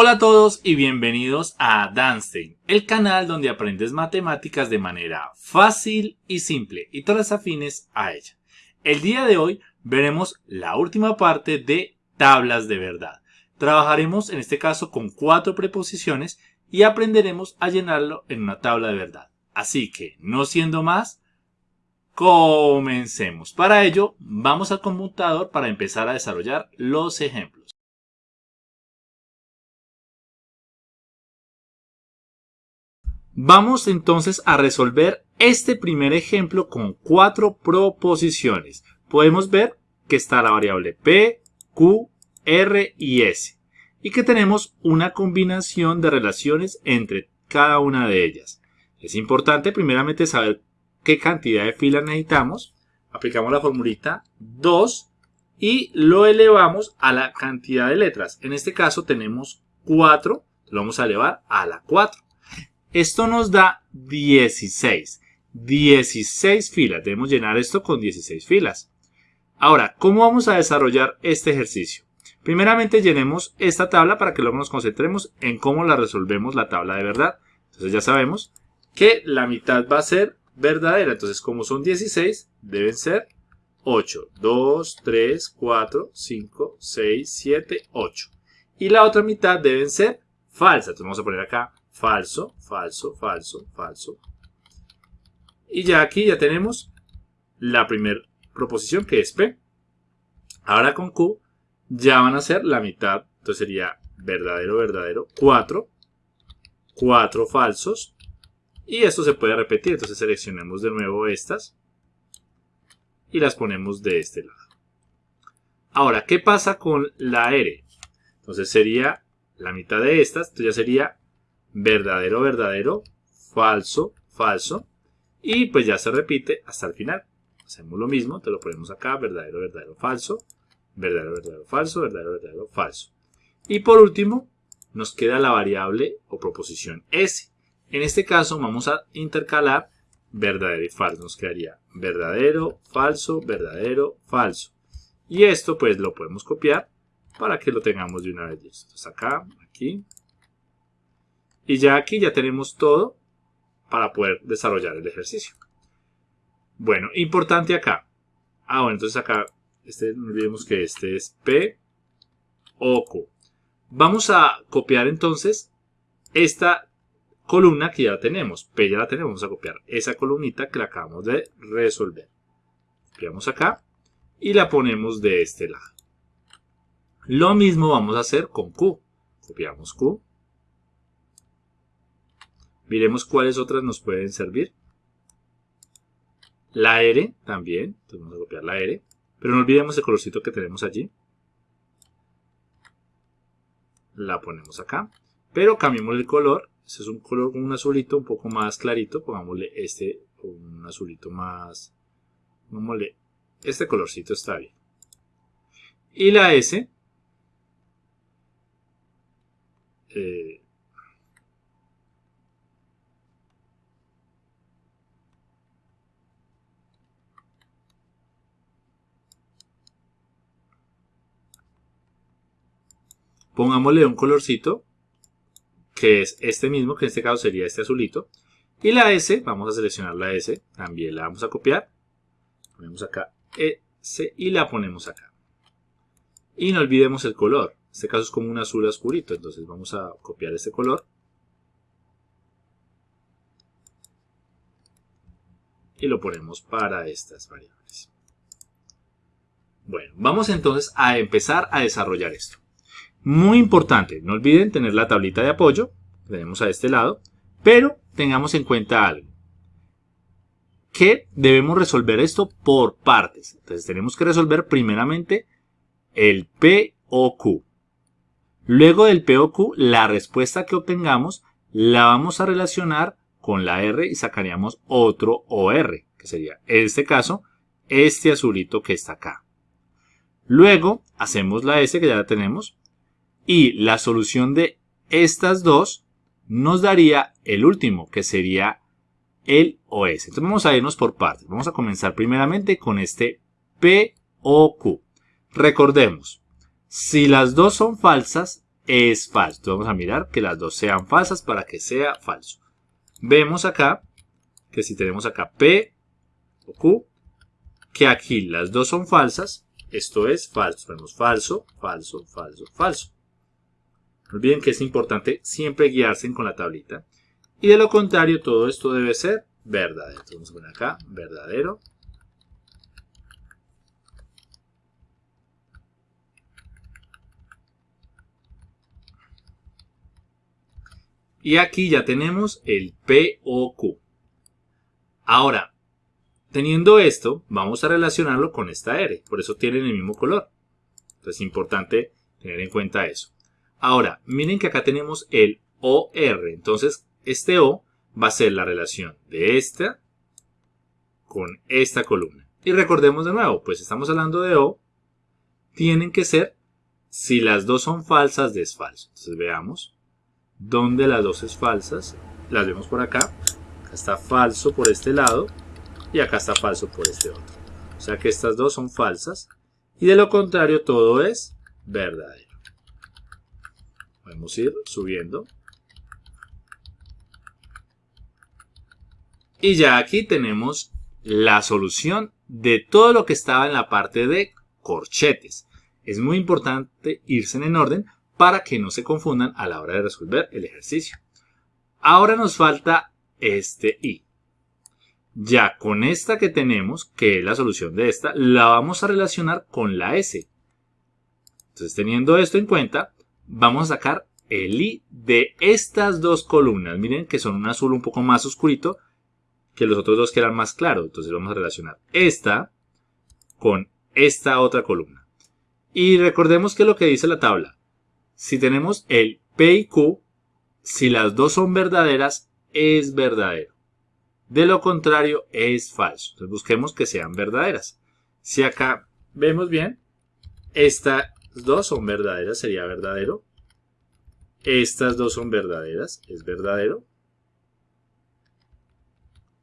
Hola a todos y bienvenidos a Danstein, el canal donde aprendes matemáticas de manera fácil y simple y todas afines a ella. El día de hoy veremos la última parte de tablas de verdad. Trabajaremos en este caso con cuatro preposiciones y aprenderemos a llenarlo en una tabla de verdad. Así que, no siendo más, comencemos. Para ello, vamos al computador para empezar a desarrollar los ejemplos. Vamos entonces a resolver este primer ejemplo con cuatro proposiciones. Podemos ver que está la variable P, Q, R y S y que tenemos una combinación de relaciones entre cada una de ellas. Es importante primeramente saber qué cantidad de filas necesitamos. Aplicamos la formulita 2 y lo elevamos a la cantidad de letras. En este caso tenemos 4, lo vamos a elevar a la 4. Esto nos da 16. 16 filas. Debemos llenar esto con 16 filas. Ahora, ¿cómo vamos a desarrollar este ejercicio? Primeramente llenemos esta tabla para que luego nos concentremos en cómo la resolvemos la tabla de verdad. Entonces ya sabemos que la mitad va a ser verdadera. Entonces como son 16, deben ser 8. 2, 3, 4, 5, 6, 7, 8. Y la otra mitad deben ser falsas. Entonces vamos a poner acá falso, falso, falso, falso. Y ya aquí ya tenemos la primera proposición que es P. Ahora con Q ya van a ser la mitad. Entonces sería verdadero, verdadero, 4. 4 falsos. Y esto se puede repetir. Entonces seleccionemos de nuevo estas. Y las ponemos de este lado. Ahora, ¿qué pasa con la R? Entonces sería la mitad de estas. Entonces ya sería verdadero, verdadero, falso, falso. Y pues ya se repite hasta el final. Hacemos lo mismo, te lo ponemos acá, verdadero, verdadero, falso, verdadero, verdadero, falso, verdadero, verdadero, falso. Y por último, nos queda la variable o proposición S. En este caso vamos a intercalar verdadero y falso. Nos quedaría verdadero, falso, verdadero, falso. Y esto pues lo podemos copiar para que lo tengamos de una vez Entonces acá, aquí, y ya aquí ya tenemos todo para poder desarrollar el ejercicio. Bueno, importante acá. Ah, bueno, entonces acá, este, no olvidemos que este es P, O, Q. Vamos a copiar entonces esta columna que ya tenemos. P ya la tenemos, vamos a copiar esa columnita que la acabamos de resolver. Copiamos acá y la ponemos de este lado. Lo mismo vamos a hacer con Q. Copiamos Q Miremos cuáles otras nos pueden servir. La R también. Entonces vamos a copiar la R. Pero no olvidemos el colorcito que tenemos allí. La ponemos acá. Pero cambiemos el color. Este es un color con un azulito un poco más clarito. Pongámosle este un azulito más... Pongámosle este colorcito está bien. Y la S. Eh, Pongámosle un colorcito, que es este mismo, que en este caso sería este azulito. Y la S, vamos a seleccionar la S, también la vamos a copiar. Ponemos acá S y la ponemos acá. Y no olvidemos el color. En este caso es como un azul oscurito, entonces vamos a copiar este color. Y lo ponemos para estas variables. Bueno, vamos entonces a empezar a desarrollar esto. Muy importante, no olviden tener la tablita de apoyo, tenemos a este lado, pero tengamos en cuenta algo. Que debemos resolver esto por partes. Entonces tenemos que resolver primeramente el P o Q. Luego del P o Q, la respuesta que obtengamos la vamos a relacionar con la R y sacaríamos otro OR, que sería en este caso este azulito que está acá. Luego hacemos la S que ya la tenemos y la solución de estas dos nos daría el último, que sería el OS. Entonces vamos a irnos por partes. Vamos a comenzar primeramente con este P o Q. Recordemos, si las dos son falsas, es falso. Entonces vamos a mirar que las dos sean falsas para que sea falso. Vemos acá que si tenemos acá P o Q, que aquí las dos son falsas, esto es falso. Tenemos falso, falso, falso, falso. No olviden que es importante siempre guiarse con la tablita. Y de lo contrario, todo esto debe ser verdadero. Entonces vamos a poner acá, verdadero. Y aquí ya tenemos el P o Q. Ahora, teniendo esto, vamos a relacionarlo con esta R. Por eso tienen el mismo color. Entonces es importante tener en cuenta eso. Ahora, miren que acá tenemos el OR. Entonces, este O va a ser la relación de esta con esta columna. Y recordemos de nuevo, pues estamos hablando de O. Tienen que ser, si las dos son falsas, desfalso. Entonces veamos dónde las dos es falsas. Las vemos por acá. Acá está falso por este lado y acá está falso por este otro. O sea que estas dos son falsas. Y de lo contrario todo es verdadero. Podemos ir subiendo. Y ya aquí tenemos la solución de todo lo que estaba en la parte de corchetes. Es muy importante irse en orden para que no se confundan a la hora de resolver el ejercicio. Ahora nos falta este i. Ya con esta que tenemos, que es la solución de esta, la vamos a relacionar con la s. Entonces teniendo esto en cuenta, vamos a sacar el i de estas dos columnas. Miren que son un azul un poco más oscurito que los otros dos que eran más claros. Entonces vamos a relacionar esta con esta otra columna. Y recordemos que lo que dice la tabla. Si tenemos el P y Q, si las dos son verdaderas, es verdadero. De lo contrario, es falso. Entonces busquemos que sean verdaderas. Si acá vemos bien, estas dos son verdaderas, sería verdadero. Estas dos son verdaderas, es verdadero.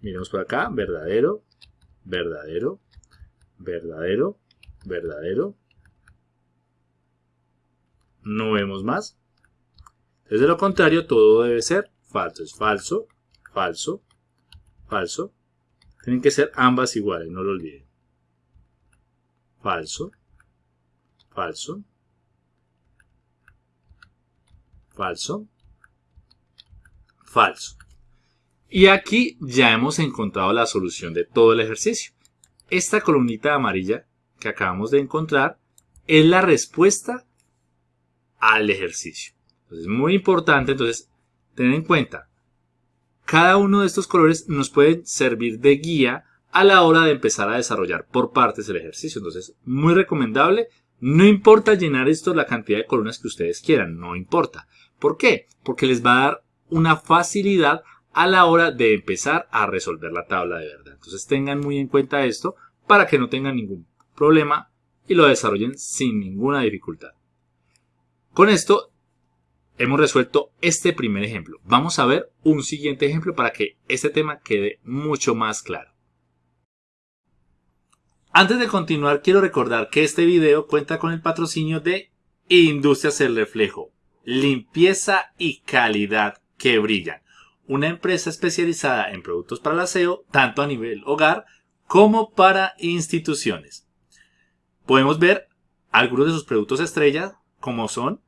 Miremos por acá, verdadero, verdadero, verdadero, verdadero. No vemos más. Desde lo contrario, todo debe ser falso. Es falso, falso, falso. Tienen que ser ambas iguales, no lo olviden. Falso, falso, falso, falso. Y aquí ya hemos encontrado la solución de todo el ejercicio. Esta columnita amarilla que acabamos de encontrar es la respuesta al ejercicio. Entonces, muy importante, entonces, tener en cuenta, cada uno de estos colores nos puede servir de guía a la hora de empezar a desarrollar por partes el ejercicio. Entonces, muy recomendable. No importa llenar esto la cantidad de columnas que ustedes quieran, no importa. ¿Por qué? Porque les va a dar una facilidad a la hora de empezar a resolver la tabla de verdad. Entonces tengan muy en cuenta esto para que no tengan ningún problema y lo desarrollen sin ninguna dificultad. Con esto hemos resuelto este primer ejemplo. Vamos a ver un siguiente ejemplo para que este tema quede mucho más claro. Antes de continuar quiero recordar que este video cuenta con el patrocinio de Industrias El Reflejo, limpieza y calidad que brillan una empresa especializada en productos para el aseo, tanto a nivel hogar como para instituciones. Podemos ver algunos de sus productos estrella, como son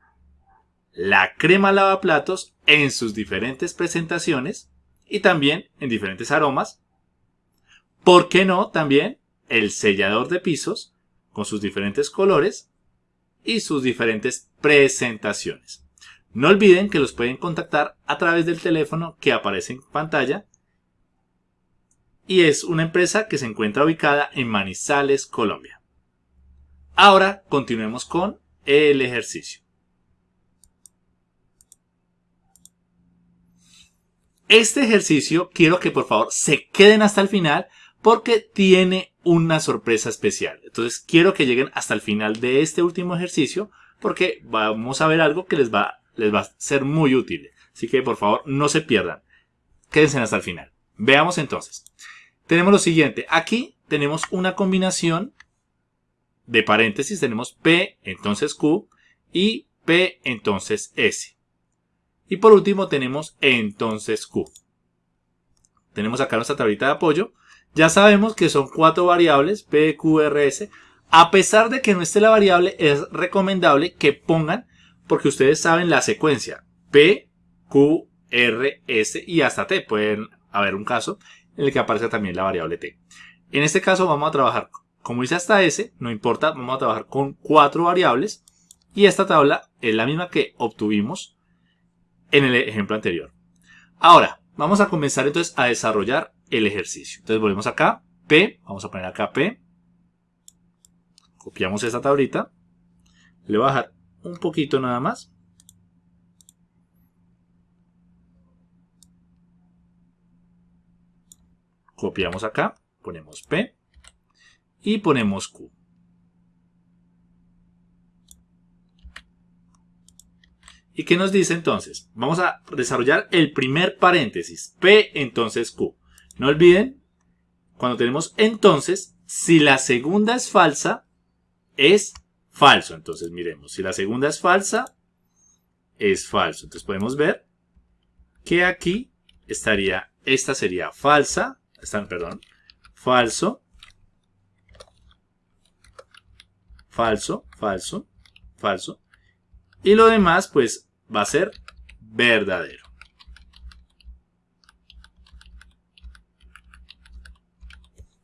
la crema lavaplatos en sus diferentes presentaciones y también en diferentes aromas. ¿Por qué no también el sellador de pisos con sus diferentes colores y sus diferentes presentaciones? No olviden que los pueden contactar a través del teléfono que aparece en pantalla y es una empresa que se encuentra ubicada en Manizales, Colombia. Ahora continuemos con el ejercicio. Este ejercicio quiero que por favor se queden hasta el final porque tiene una sorpresa especial. Entonces quiero que lleguen hasta el final de este último ejercicio porque vamos a ver algo que les va les va a ser muy útil. Así que por favor no se pierdan. Quédense hasta el final. Veamos entonces. Tenemos lo siguiente. Aquí tenemos una combinación de paréntesis. Tenemos P, entonces Q. Y P entonces S. Y por último tenemos entonces Q. Tenemos acá nuestra tablita de apoyo. Ya sabemos que son cuatro variables, P, Q, R, S. A pesar de que no esté la variable, es recomendable que pongan, porque ustedes saben la secuencia. P, Q, R, S y hasta T. Pueden haber un caso en el que aparezca también la variable T. En este caso vamos a trabajar, como dice hasta S, no importa, vamos a trabajar con cuatro variables. Y esta tabla es la misma que obtuvimos en el ejemplo anterior. Ahora, vamos a comenzar entonces a desarrollar el ejercicio. Entonces volvemos acá, P, vamos a poner acá P. Copiamos esta tablita. Le voy a bajar un poquito nada más. Copiamos acá, ponemos P y ponemos Q. ¿Y qué nos dice entonces? Vamos a desarrollar el primer paréntesis, P entonces Q. No olviden, cuando tenemos entonces, si la segunda es falsa, es falso. Entonces miremos, si la segunda es falsa, es falso. Entonces podemos ver que aquí estaría, esta sería falsa, perdón, falso, falso, falso, falso. Y lo demás, pues, va a ser verdadero.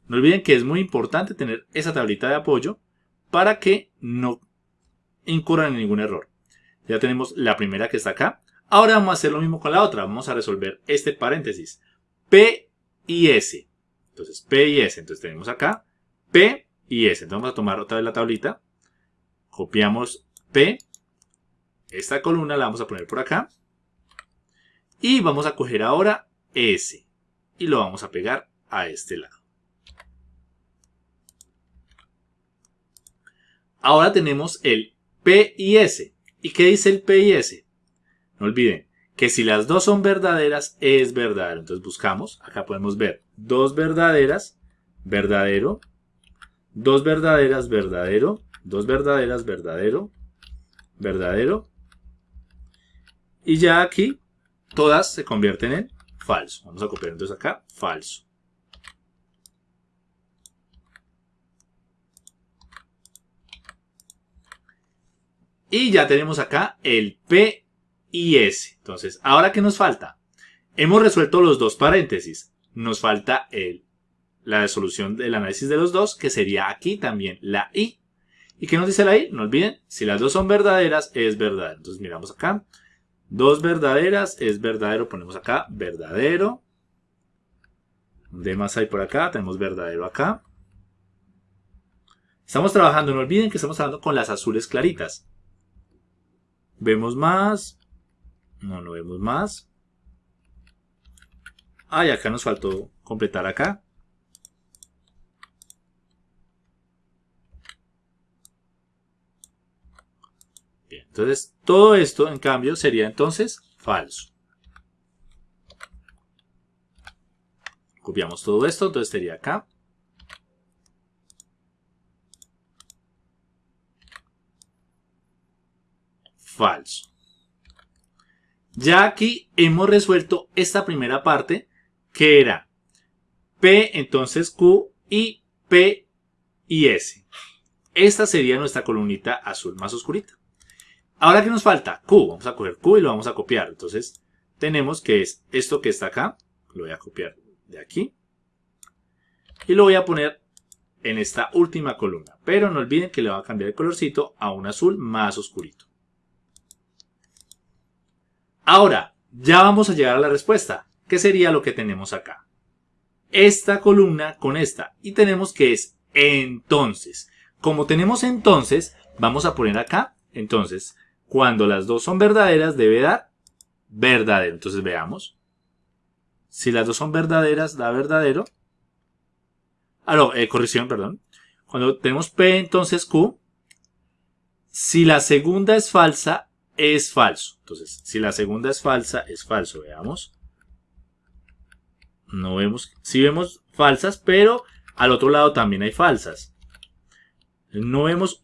No olviden que es muy importante tener esa tablita de apoyo para que no incurran en ningún error. Ya tenemos la primera que está acá. Ahora vamos a hacer lo mismo con la otra. Vamos a resolver este paréntesis. P y S. Entonces, P y S. Entonces tenemos acá P y S. Entonces vamos a tomar otra vez la tablita. Copiamos P. Esta columna la vamos a poner por acá. Y vamos a coger ahora S. Y lo vamos a pegar a este lado. Ahora tenemos el P y S. ¿Y qué dice el P y S? No olviden que si las dos son verdaderas, es verdadero. Entonces buscamos, acá podemos ver dos verdaderas, verdadero, dos verdaderas, verdadero, dos verdaderas, verdadero, verdadero. Y ya aquí todas se convierten en falso. Vamos a copiar entonces acá, falso. Y ya tenemos acá el P y S. Entonces, ¿ahora qué nos falta? Hemos resuelto los dos paréntesis. Nos falta el, la resolución del análisis de los dos, que sería aquí también la I. ¿Y qué nos dice la I? No olviden, si las dos son verdaderas, es verdadero. Entonces miramos acá. Dos verdaderas es verdadero. Ponemos acá verdadero. ¿Dónde más hay por acá? Tenemos verdadero acá. Estamos trabajando, no olviden que estamos trabajando con las azules claritas. Vemos más. No, no vemos más. Ah, y acá nos faltó completar acá. Entonces todo esto en cambio sería entonces falso. Copiamos todo esto, entonces sería acá. falso. Ya aquí hemos resuelto esta primera parte que era P entonces Q y P y S. Esta sería nuestra columnita azul más oscurita. Ahora que nos falta Q, vamos a coger Q y lo vamos a copiar. Entonces tenemos que es esto que está acá, lo voy a copiar de aquí y lo voy a poner en esta última columna. Pero no olviden que le va a cambiar el colorcito a un azul más oscurito. Ahora, ya vamos a llegar a la respuesta. ¿Qué sería lo que tenemos acá? Esta columna con esta. Y tenemos que es entonces. Como tenemos entonces, vamos a poner acá. Entonces, cuando las dos son verdaderas, debe dar verdadero. Entonces veamos. Si las dos son verdaderas, da verdadero. Ah, no, eh, corrección, perdón. Cuando tenemos P, entonces Q. Si la segunda es falsa, es falso. Entonces, si la segunda es falsa, es falso. Veamos. No vemos, sí vemos falsas, pero al otro lado también hay falsas. No vemos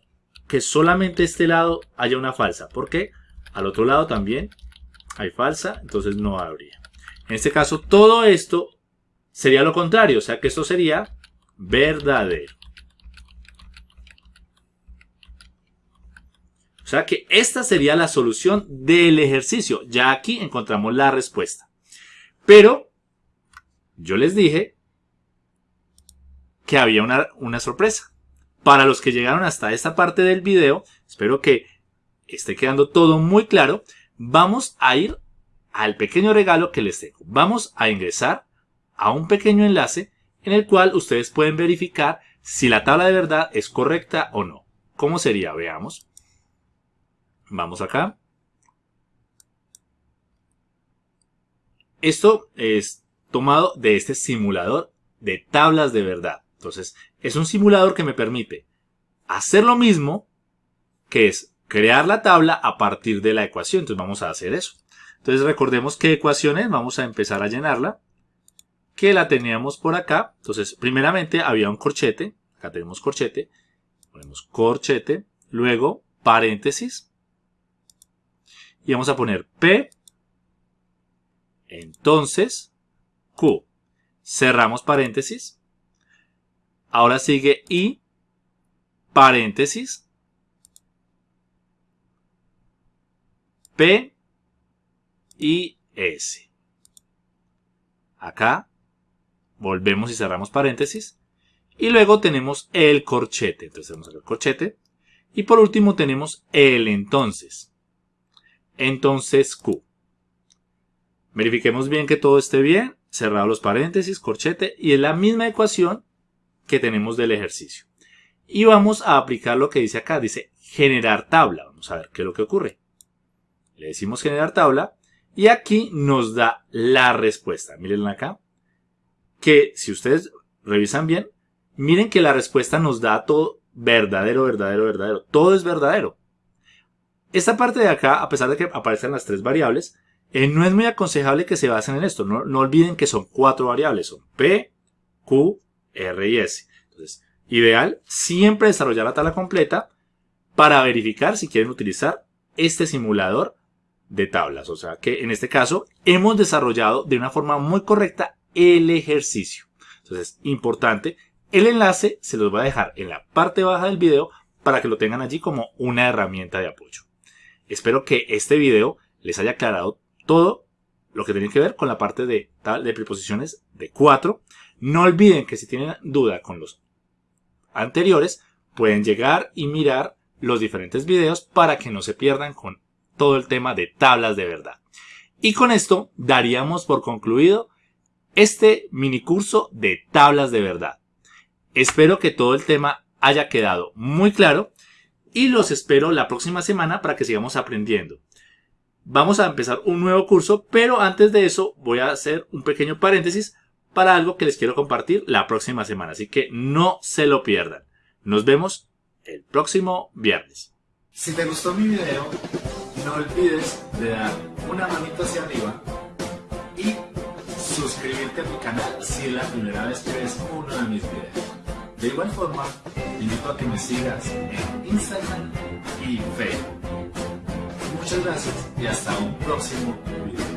que solamente este lado haya una falsa. porque Al otro lado también hay falsa, entonces no habría. En este caso, todo esto sería lo contrario, o sea que esto sería verdadero. O sea que esta sería la solución del ejercicio. Ya aquí encontramos la respuesta. Pero yo les dije que había una, una sorpresa. Para los que llegaron hasta esta parte del video, espero que esté quedando todo muy claro. Vamos a ir al pequeño regalo que les tengo. Vamos a ingresar a un pequeño enlace en el cual ustedes pueden verificar si la tabla de verdad es correcta o no. ¿Cómo sería? Veamos. Vamos acá. Esto es tomado de este simulador de tablas de verdad. Entonces, es un simulador que me permite hacer lo mismo, que es crear la tabla a partir de la ecuación. Entonces, vamos a hacer eso. Entonces, recordemos qué ecuaciones, vamos a empezar a llenarla, que la teníamos por acá. Entonces, primeramente había un corchete, acá tenemos corchete, ponemos corchete, luego paréntesis, y vamos a poner P, entonces Q. Cerramos paréntesis. Ahora sigue I, paréntesis, P y S. Acá volvemos y cerramos paréntesis. Y luego tenemos el corchete. Entonces tenemos el corchete. Y por último tenemos el entonces entonces Q. Verifiquemos bien que todo esté bien, cerrado los paréntesis, corchete, y es la misma ecuación que tenemos del ejercicio. Y vamos a aplicar lo que dice acá, dice generar tabla. Vamos a ver qué es lo que ocurre. Le decimos generar tabla y aquí nos da la respuesta. Miren acá, que si ustedes revisan bien, miren que la respuesta nos da todo verdadero, verdadero, verdadero. Todo es verdadero. Esta parte de acá, a pesar de que aparecen las tres variables, eh, no es muy aconsejable que se basen en esto. No, no, olviden que son cuatro variables. Son P, Q, R y S. Entonces, ideal siempre desarrollar la tabla completa para verificar si quieren utilizar este simulador de tablas. O sea que en este caso hemos desarrollado de una forma muy correcta el ejercicio. Entonces, importante, el enlace se los voy a dejar en la parte baja del video para que lo tengan allí como una herramienta de apoyo. Espero que este video les haya aclarado todo lo que tiene que ver con la parte de, de preposiciones de 4. No olviden que si tienen duda con los anteriores, pueden llegar y mirar los diferentes videos para que no se pierdan con todo el tema de tablas de verdad. Y con esto daríamos por concluido este mini curso de tablas de verdad. Espero que todo el tema haya quedado muy claro y los espero la próxima semana para que sigamos aprendiendo. Vamos a empezar un nuevo curso, pero antes de eso voy a hacer un pequeño paréntesis para algo que les quiero compartir la próxima semana, así que no se lo pierdan. Nos vemos el próximo viernes. Si te gustó mi video, no olvides de dar una manita hacia arriba y suscribirte a mi canal si es la primera vez que ves uno de mis videos. De igual forma, te invito a que me sigas en Instagram y Facebook. Muchas gracias y hasta un próximo video.